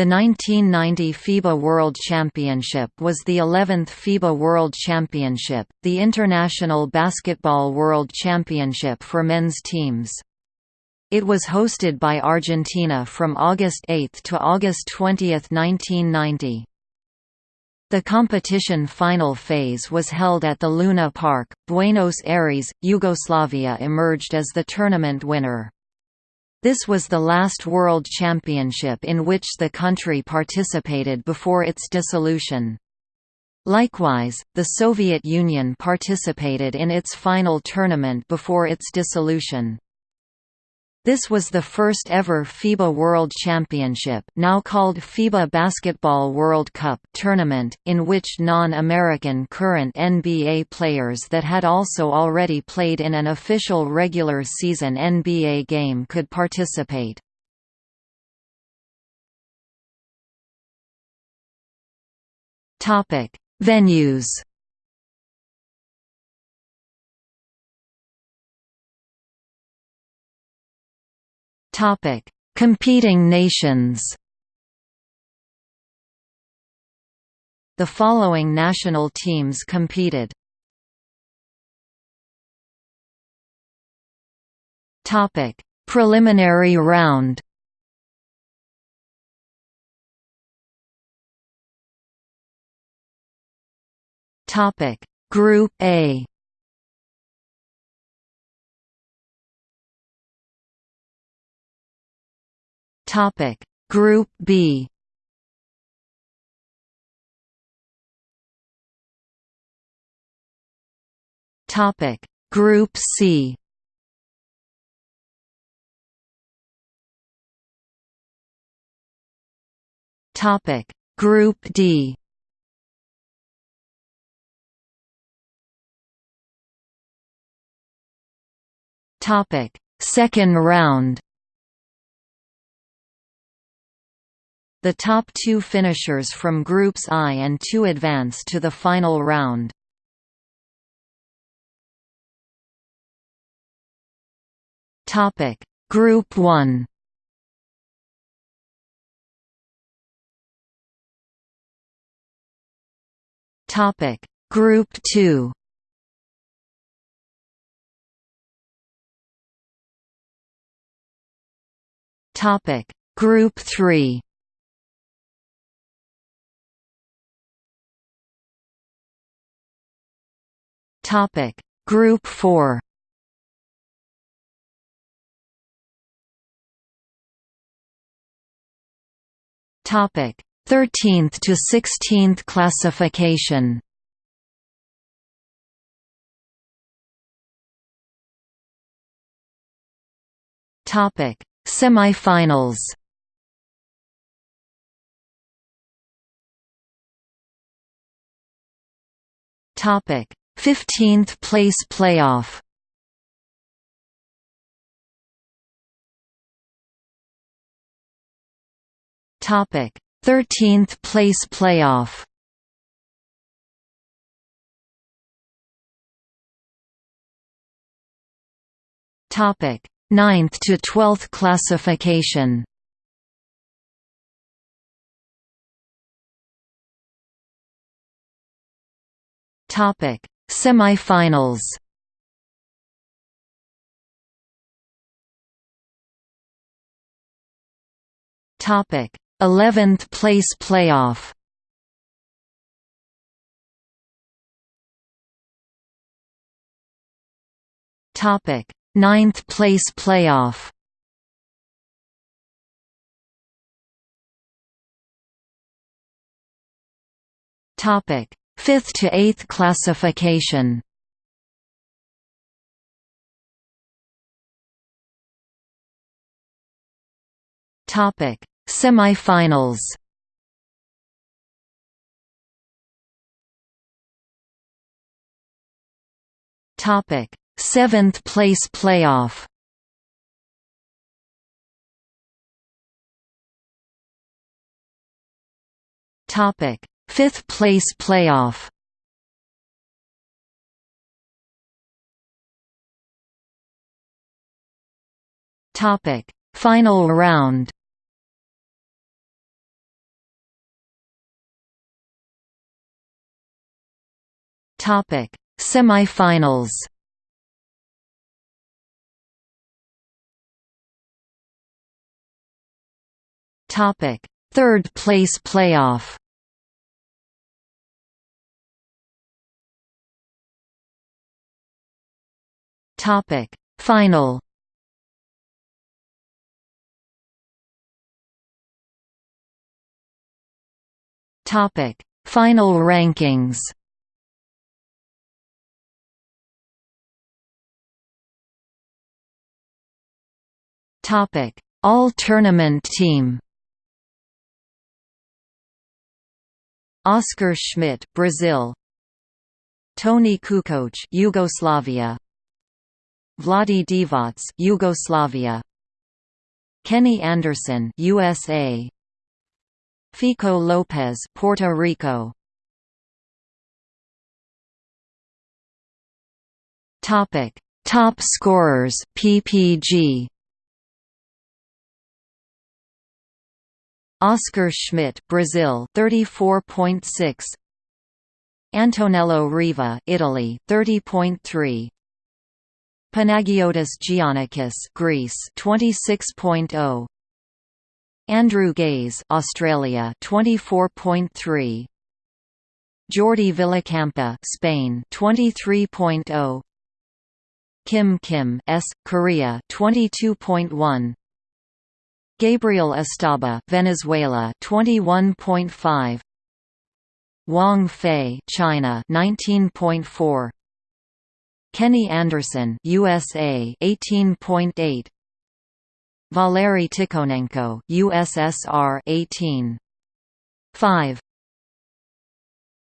The 1990 FIBA World Championship was the 11th FIBA World Championship, the International Basketball World Championship for men's teams. It was hosted by Argentina from August 8 to August 20, 1990. The competition final phase was held at the Luna Park, Buenos Aires, Yugoslavia emerged as the tournament winner. This was the last World Championship in which the country participated before its dissolution. Likewise, the Soviet Union participated in its final tournament before its dissolution. This was the first ever FIBA World Championship now called FIBA Basketball World Cup tournament, in which non-American current NBA players that had also already played in an official regular season NBA game could participate. Venues Topic: Competing nations. The following national teams competed. Topic: Preliminary round. Topic: Group A. Topic. Group B. Topic. Group C. Topic. Group D. Topic. Second round The top two finishers from Groups I and II advance to the final round. Topic. Group 1 Topic. Group 2 Topic. Group 3 Topic. Group 4 Topic. 13th to 16th classification. Topic. Semifinals. Topic 15th place playoff. Topic. 13th place playoff. Topic. 9th to 12th classification. Topic Semifinals Topic: 11th place playoff. Topic: 9th place playoff. Topic: 5th to 8th classification Topic: Semifinals. Topic: 7th place playoff. Topic: Fifth place playoff Topic: Final round. Topic: Semifinals. Topic: Third place playoff. Topic: Final. Topic: Final rankings. Topic: All tournament team. Oscar Schmidt, Brazil. Toni Kukoc, Yugoslavia. Vlade Divac, Yugoslavia. Kenny Anderson, USA. Fico Lopez, Puerto Rico. Topic: Top scorers PPG. Oscar Schmidt, Brazil, 34.6. Antonello Riva, Italy, 30.3. Panagiotis Giannakis, Greece, 26.0. Andrew Gaze, Australia, 24.3. Jordi Villacampa, Spain, 23.0. Kim Kim, S, Korea, 22.1. Gabriel Estaba, Venezuela 21.5 Wang Fei, China 19.4 Kenny Anderson, USA 18.8 Valery Tikhonenko, USSR 18.5